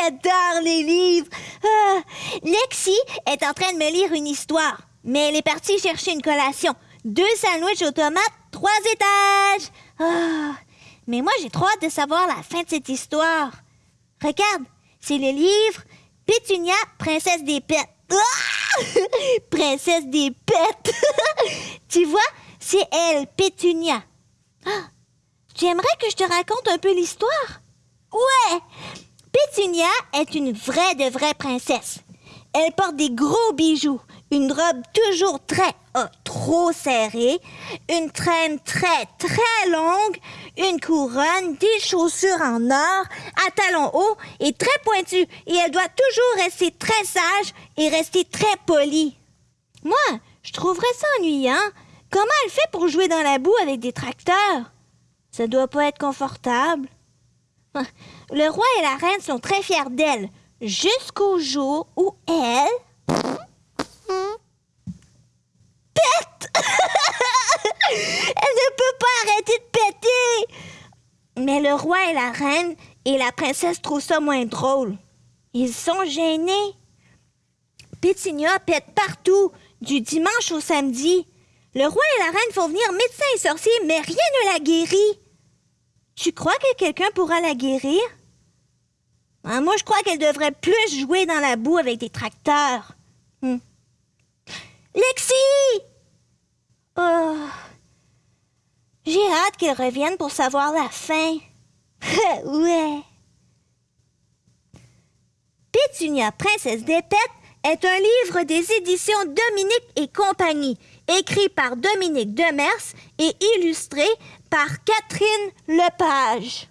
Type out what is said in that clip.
J'adore les livres. Ah, Lexi est en train de me lire une histoire, mais elle est partie chercher une collation. Deux sandwichs aux tomates, trois étages. Ah, mais moi, j'ai trop hâte de savoir la fin de cette histoire. Regarde, c'est le livre Pétunia, princesse des pets. Ah! princesse des pets. tu vois, c'est elle, Pétunia. Ah, tu aimerais que je te raconte un peu l'histoire? Ouais! Pétunia est une vraie de vraie princesse. Elle porte des gros bijoux, une robe toujours très, oh, trop serrée, une traîne très, très longue, une couronne, des chaussures en or, à talons hauts et très pointues. Et elle doit toujours rester très sage et rester très polie. Moi, je trouverais ça ennuyant. Comment elle fait pour jouer dans la boue avec des tracteurs? Ça doit pas être confortable. Le roi et la reine sont très fiers d'elle, jusqu'au jour où elle... Pète! elle ne peut pas arrêter de péter! Mais le roi et la reine et la princesse trouvent ça moins drôle. Ils sont gênés. Pétinia pète partout, du dimanche au samedi. Le roi et la reine font venir médecins et sorciers, mais rien ne la guérit. Tu crois que quelqu'un pourra la guérir? Ah, moi, je crois qu'elle devrait plus jouer dans la boue avec des tracteurs. Hmm. Lexi! Oh. J'ai hâte qu'elle revienne pour savoir la fin. ouais. Pétunia, princesse des pets, est un livre des éditions Dominique et compagnie, écrit par Dominique Demers et illustré par Catherine Lepage.